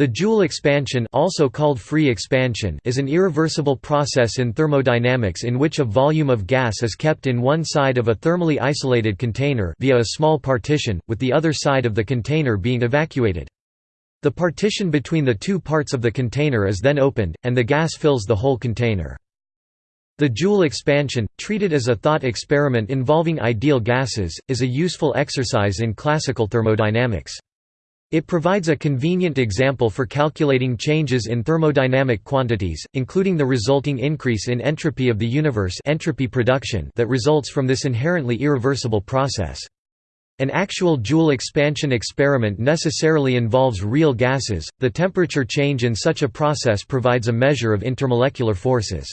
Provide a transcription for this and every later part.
The Joule expansion also called free expansion is an irreversible process in thermodynamics in which a volume of gas is kept in one side of a thermally isolated container via a small partition, with the other side of the container being evacuated. The partition between the two parts of the container is then opened, and the gas fills the whole container. The Joule expansion, treated as a thought experiment involving ideal gases, is a useful exercise in classical thermodynamics. It provides a convenient example for calculating changes in thermodynamic quantities, including the resulting increase in entropy of the universe entropy production that results from this inherently irreversible process. An actual Joule expansion experiment necessarily involves real gases. The temperature change in such a process provides a measure of intermolecular forces.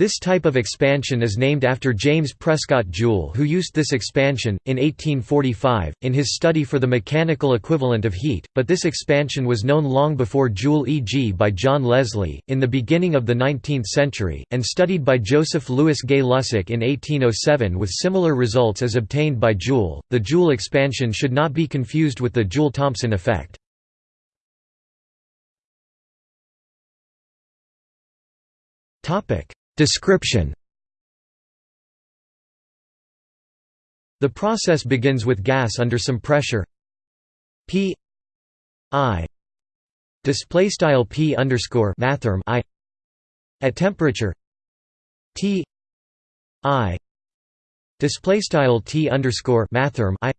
This type of expansion is named after James Prescott Joule who used this expansion, in 1845, in his study for the mechanical equivalent of heat, but this expansion was known long before Joule e.g. by John Leslie, in the beginning of the 19th century, and studied by Joseph Louis Gay-Lussac in 1807 with similar results as obtained by Joule. The Joule expansion should not be confused with the Joule-Thomson effect. Topic Description. The process begins with gas under some pressure. P I display style P underscore mathrm I at temperature. T I display style T underscore mathrm I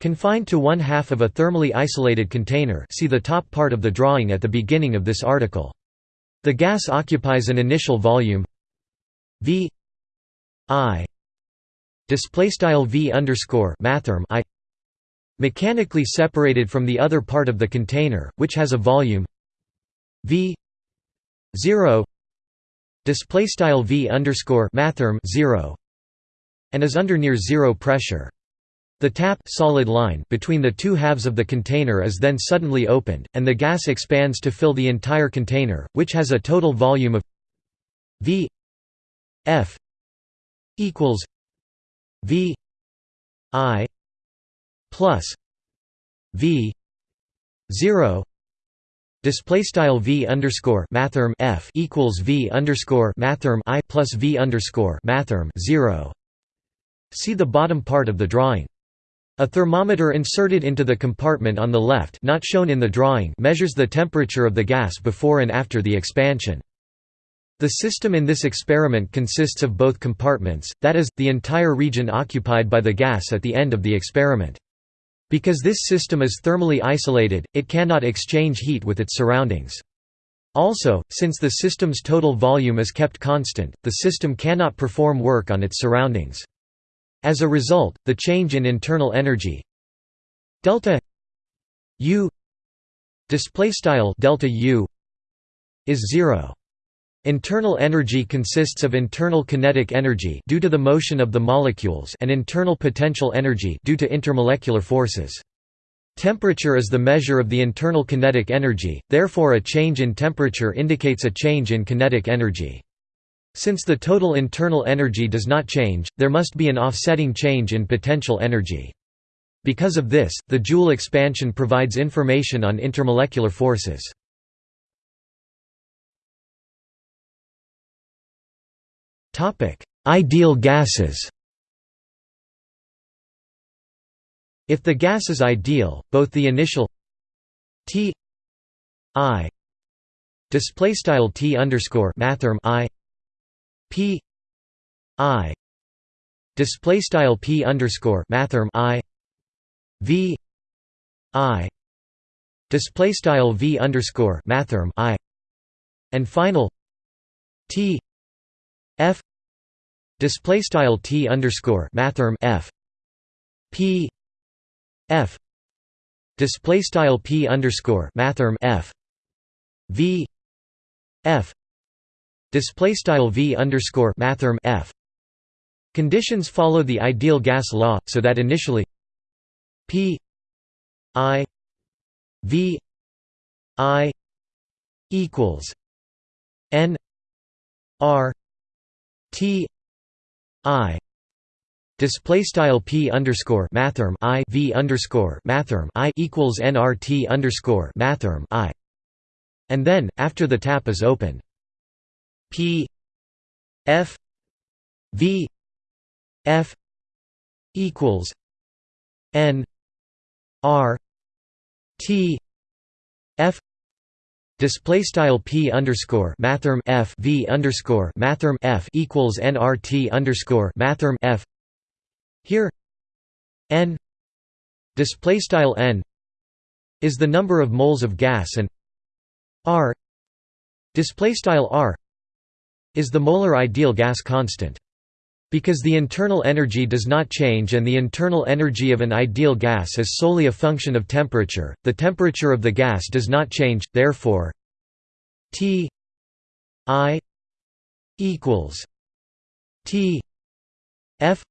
confined to one half of a thermally isolated container. See the top part of the drawing at the beginning of this article the gas occupies an initial volume. V. I. Display style v underscore mathrm i. Mechanically separated from the other part of the container, which has a volume. V. zero. Display style v underscore mathrm zero. And is under near zero pressure. The tap solid line between the two halves of the container is then suddenly opened, and the gas expands to fill the entire container, which has a total volume of V F equals V I plus V zero display style V underscore mathrm F equals V underscore mathrm I plus V underscore mathrm zero. See the bottom part of the drawing. A thermometer inserted into the compartment on the left not shown in the drawing measures the temperature of the gas before and after the expansion. The system in this experiment consists of both compartments, that is, the entire region occupied by the gas at the end of the experiment. Because this system is thermally isolated, it cannot exchange heat with its surroundings. Also, since the system's total volume is kept constant, the system cannot perform work on its surroundings. As a result, the change in internal energy delta U display style delta U is zero. Internal energy consists of internal kinetic energy due to the motion of the molecules and internal potential energy due to intermolecular forces. Temperature is the measure of the internal kinetic energy, therefore a change in temperature indicates a change in kinetic energy. Since the total internal energy does not change, there must be an offsetting change in potential energy. Because of this, the Joule expansion provides information on intermolecular forces. Ideal gases If the gas is ideal, both the initial T I display style T underscore mathrm I P I display style P underscore mathrm I V I display style V underscore mathrm I and final T F display style T underscore mathrm F P F display style P underscore mathrm F V F Display style v underscore mathrm f. Conditions follow the ideal gas law, so that initially p i v i equals n r t i display style p underscore mathrm i v underscore mathrm i equals nrt underscore mathrm i, and then after the tap is open, p f v f equals n r t f display style p underscore mathrm f v underscore mathrm f equals nrt underscore mathrm f. Here n display style n is the number of moles of gas and r display style r is the molar ideal gas constant because the internal energy does not change and the internal energy of an ideal gas is solely a function of temperature, the temperature of the gas does not change, therefore T I equals T F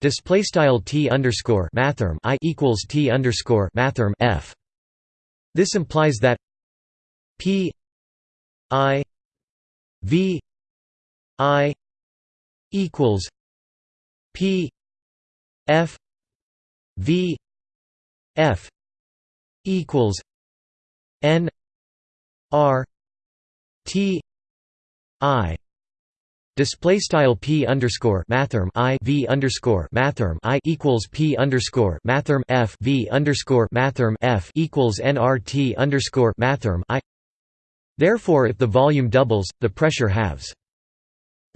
display style T underscore mathrm I equals T underscore mathrm F. This implies that P I V I equals P F V F equals N R T I display style p underscore mathrm i v underscore mathrm i equals p underscore mathrm f v underscore mathrm f equals nrt underscore mathrm i. Therefore, if the volume doubles, the pressure halves.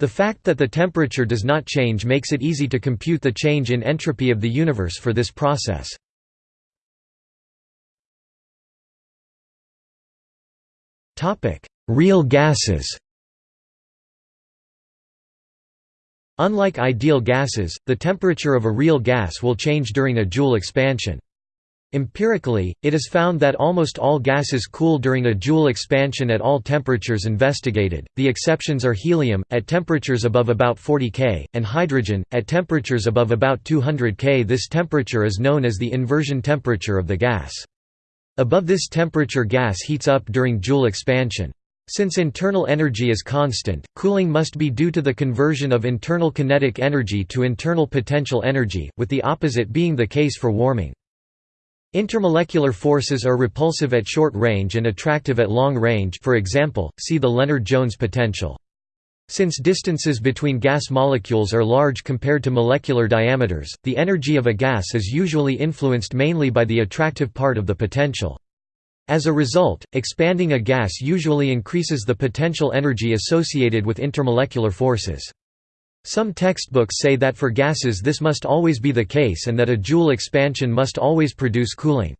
The fact that the temperature does not change makes it easy to compute the change in entropy of the universe for this process. Real gases Unlike ideal gases, the temperature of a real gas will change during a Joule expansion. Empirically, it is found that almost all gases cool during a Joule expansion at all temperatures investigated, the exceptions are helium, at temperatures above about 40 K, and hydrogen, at temperatures above about 200 K. This temperature is known as the inversion temperature of the gas. Above this temperature gas heats up during Joule expansion. Since internal energy is constant, cooling must be due to the conversion of internal kinetic energy to internal potential energy, with the opposite being the case for warming. Intermolecular forces are repulsive at short range and attractive at long range for example, see the Lennard-Jones potential. Since distances between gas molecules are large compared to molecular diameters, the energy of a gas is usually influenced mainly by the attractive part of the potential. As a result, expanding a gas usually increases the potential energy associated with intermolecular forces. Some textbooks say that for gases this must always be the case and that a Joule expansion must always produce cooling.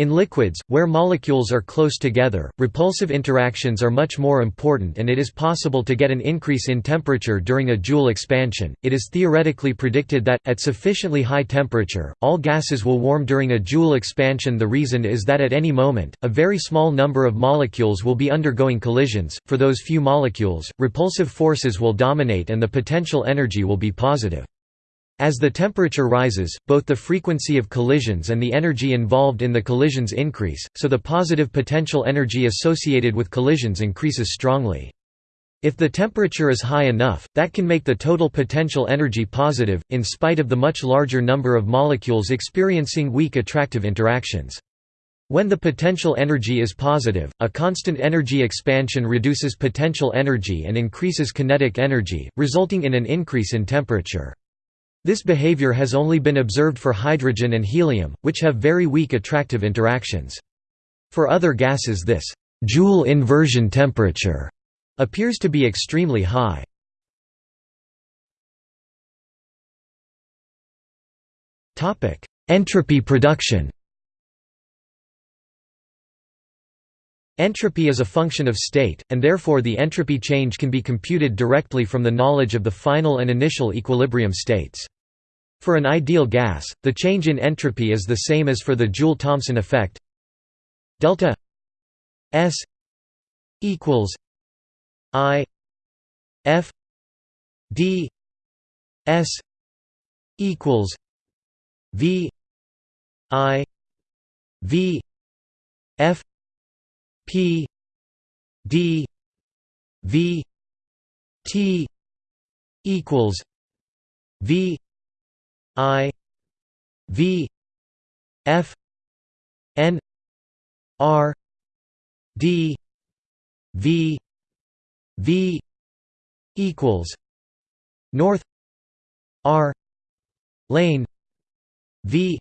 In liquids, where molecules are close together, repulsive interactions are much more important and it is possible to get an increase in temperature during a Joule expansion. It is theoretically predicted that, at sufficiently high temperature, all gases will warm during a Joule expansion. The reason is that at any moment, a very small number of molecules will be undergoing collisions. For those few molecules, repulsive forces will dominate and the potential energy will be positive. As the temperature rises, both the frequency of collisions and the energy involved in the collisions increase, so the positive potential energy associated with collisions increases strongly. If the temperature is high enough, that can make the total potential energy positive, in spite of the much larger number of molecules experiencing weak attractive interactions. When the potential energy is positive, a constant energy expansion reduces potential energy and increases kinetic energy, resulting in an increase in temperature. This behavior has only been observed for hydrogen and helium, which have very weak attractive interactions. For other gases this Joule inversion temperature appears to be extremely high. Entropy production Entropy is a function of state, and therefore the entropy change can be computed directly from the knowledge of the final and initial equilibrium states. For an ideal gas, the change in entropy is the same as for the Joule-Thomson effect delta S equals I F D S equals V I V F P D V T equals V I V F N R D V V equals North R lane V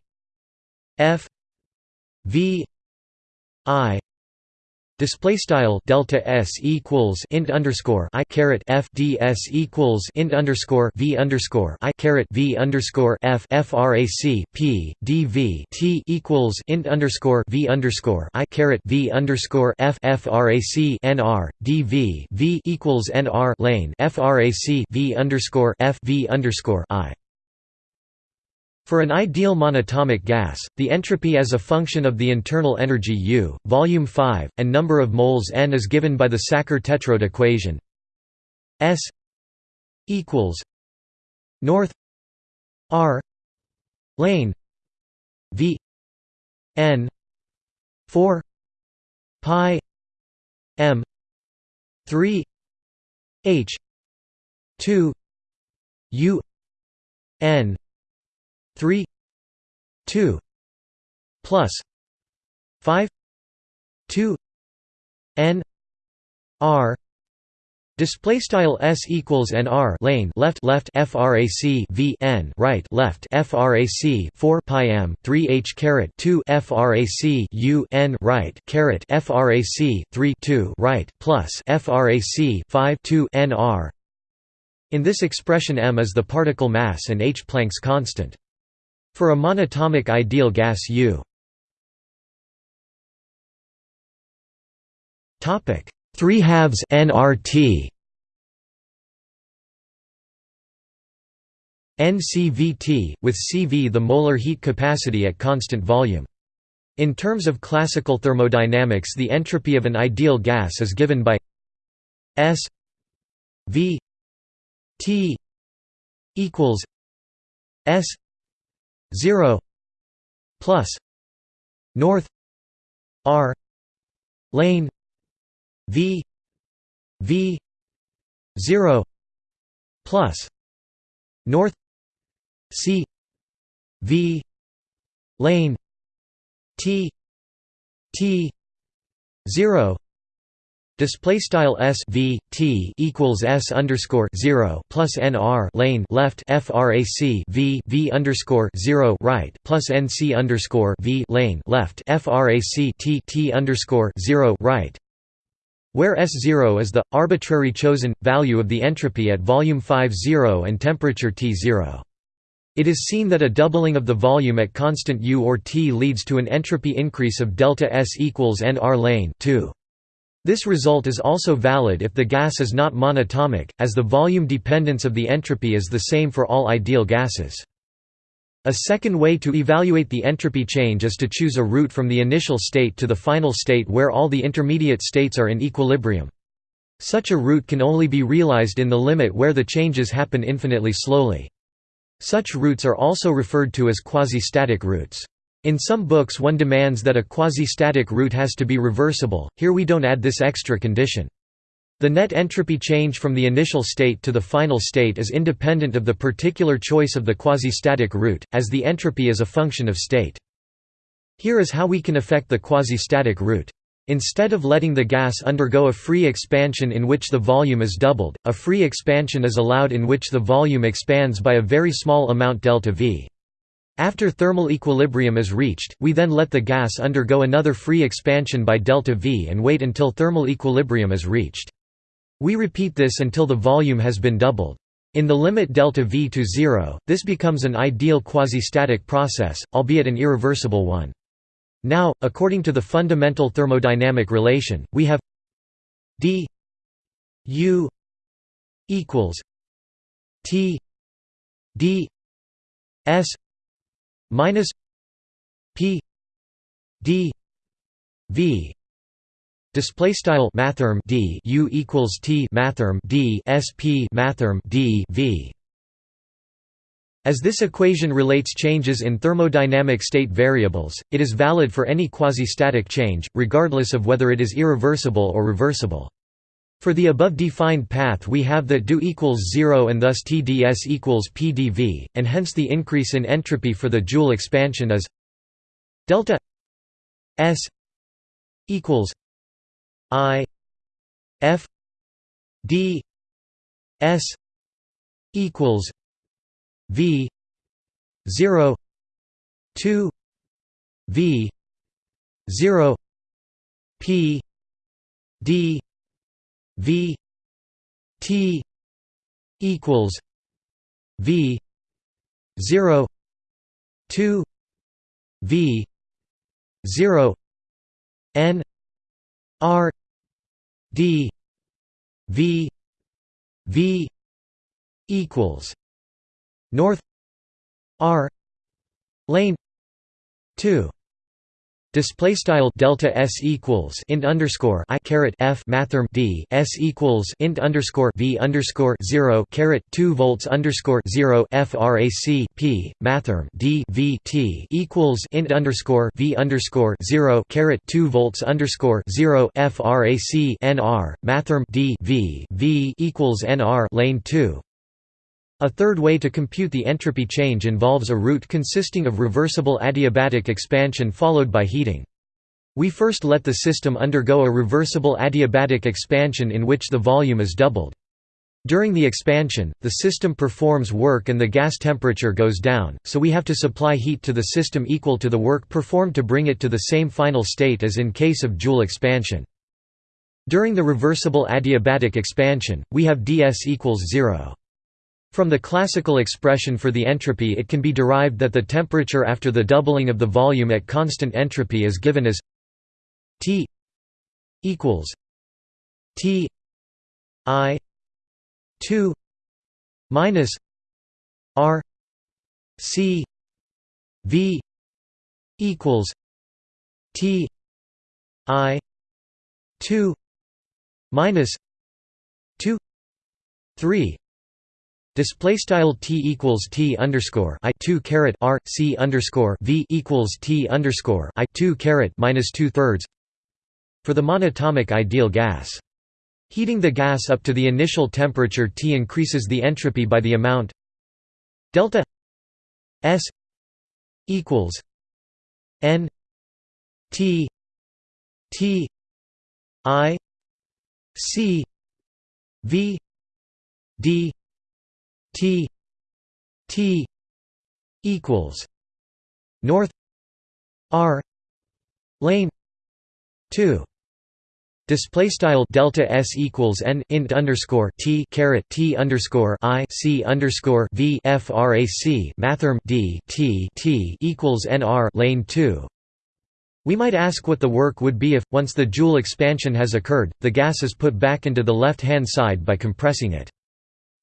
F V I Display style delta s equals int underscore i caret f ds equals int underscore v underscore i caret v underscore f frac p dv t equals int underscore v underscore i caret v underscore f frac nr dv v equals nr lane frac v underscore f v underscore i for an ideal monatomic gas, the entropy as a function of the internal energy U, volume 5, and number of moles n is given by the Sackur-Tetrode equation. S equals north R lane V n 4 pi m 3 h 2 u n 3 2 plus 5 2 n r Display style s equals n r lane left left frac v n right left frac 4 pi m 3 h caret 2 frac u n right caret frac 3 2 right plus frac 5 2 n r. In this expression m is the particle mass and h Planck's constant. For a monatomic ideal gas U. Topic. 3 halves nRT NCVT, with CV the molar heat capacity at constant volume. In terms of classical thermodynamics the entropy of an ideal gas is given by S V T equals S 0 plus north r lane v v 0 plus north c v lane t t 0 Display style s v t equals s underscore zero plus n r lane left frac v v underscore zero right plus nc underscore v lane left frac t t underscore zero right, where s zero is the arbitrary chosen value of the entropy at volume 5 zero and temperature T zero. It is seen that a doubling of the volume at constant U or T leads to an entropy increase of delta S equals n r lane 2. This result is also valid if the gas is not monatomic, as the volume dependence of the entropy is the same for all ideal gases. A second way to evaluate the entropy change is to choose a route from the initial state to the final state where all the intermediate states are in equilibrium. Such a route can only be realized in the limit where the changes happen infinitely slowly. Such routes are also referred to as quasi-static routes. In some books one demands that a quasi-static route has to be reversible, here we don't add this extra condition. The net entropy change from the initial state to the final state is independent of the particular choice of the quasi-static route, as the entropy is a function of state. Here is how we can affect the quasi-static route. Instead of letting the gas undergo a free expansion in which the volume is doubled, a free expansion is allowed in which the volume expands by a very small amount delta V. After thermal equilibrium is reached, we then let the gas undergo another free expansion by delta V and wait until thermal equilibrium is reached. We repeat this until the volume has been doubled. In the limit delta V to zero, this becomes an ideal quasi-static process, albeit an irreversible one. Now, according to the fundamental thermodynamic relation, we have d u equals t d s minus p d v display style mathrm d u equals t mathrm d sp mathrm d v as this equation relates changes in thermodynamic state variables, it is valid for any quasi-static change, regardless of whether it is irreversible or reversible. For the above defined path we have that do equals 0 and thus TdS equals PdV, and hence the increase in entropy for the Joule expansion is delta S equals I F D S equals V zero two V zero P D V T equals V zero two V zero N R D V V equals North R lane two Display style delta s equals int underscore i caret f mathrm d s equals int underscore v underscore zero caret two volts underscore zero frac p mathrm d v t equals int underscore v underscore zero caret two volts underscore zero frac nr mathrm d v v equals nr lane two a third way to compute the entropy change involves a route consisting of reversible adiabatic expansion followed by heating. We first let the system undergo a reversible adiabatic expansion in which the volume is doubled. During the expansion, the system performs work and the gas temperature goes down, so we have to supply heat to the system equal to the work performed to bring it to the same final state as in case of Joule expansion. During the reversible adiabatic expansion, we have ds equals 0. From the classical expression for the entropy it can be derived that the temperature after the doubling of the volume at constant entropy is given as T equals T I 2 minus R C V equals T I 2 minus 2 3 Display style t equals t underscore i two caret r c underscore v equals t underscore i two caret minus two thirds. For the monatomic ideal gas, heating the gas up to the initial temperature T increases the entropy by the amount delta S equals N T T I C V D T T equals North R lane two Display style delta s equals n int underscore t caret t underscore i c underscore v frac mathrm d t t equals nr lane two. We might ask what the work would be if, once the Joule expansion has occurred, the gas is put back into the left-hand side by compressing it.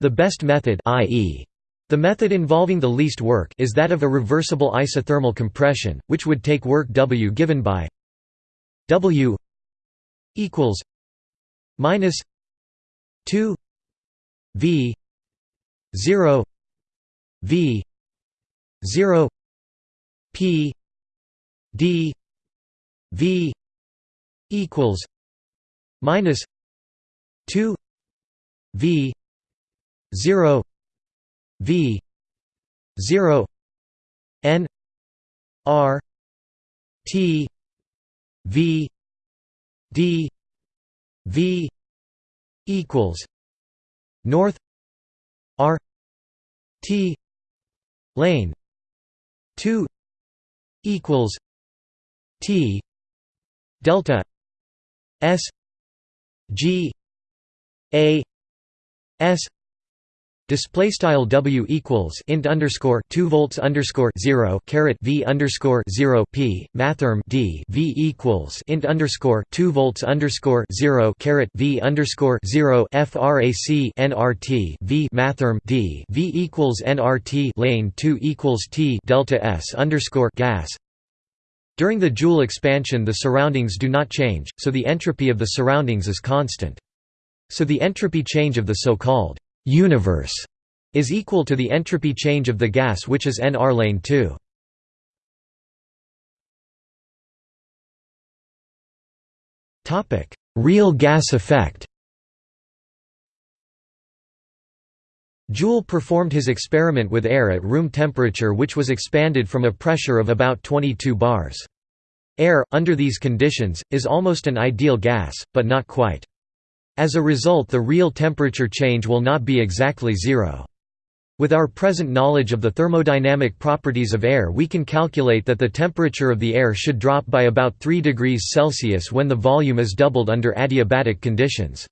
The best method i.e. The method involving the least work is that of a reversible isothermal compression, which would take work W given by W equals minus 2 V 0 V 0 P D V equals minus 2 V 0 v 0 n r t v d v equals north r t lane 2 equals t delta s g a s Display style W equals int underscore two volts underscore zero caret V underscore zero P mathrm D V equals int underscore two volts underscore zero caret V underscore zero FRAC NRT V mathrm D V equals NRT lane two equals T delta S underscore gas During the Joule expansion the surroundings do not change, so the entropy of the surroundings is constant. So the entropy change of the so-called universe is equal to the entropy change of the gas which is nr lane 2. Topic: Real gas effect. Joule performed his experiment with air at room temperature which was expanded from a pressure of about 22 bars. Air, under these conditions, is almost an ideal gas, but not quite. As a result the real temperature change will not be exactly zero. With our present knowledge of the thermodynamic properties of air we can calculate that the temperature of the air should drop by about 3 degrees Celsius when the volume is doubled under adiabatic conditions.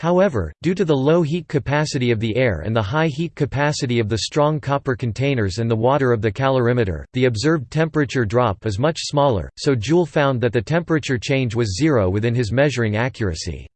However, due to the low heat capacity of the air and the high heat capacity of the strong copper containers and the water of the calorimeter, the observed temperature drop is much smaller, so Joule found that the temperature change was zero within his measuring accuracy.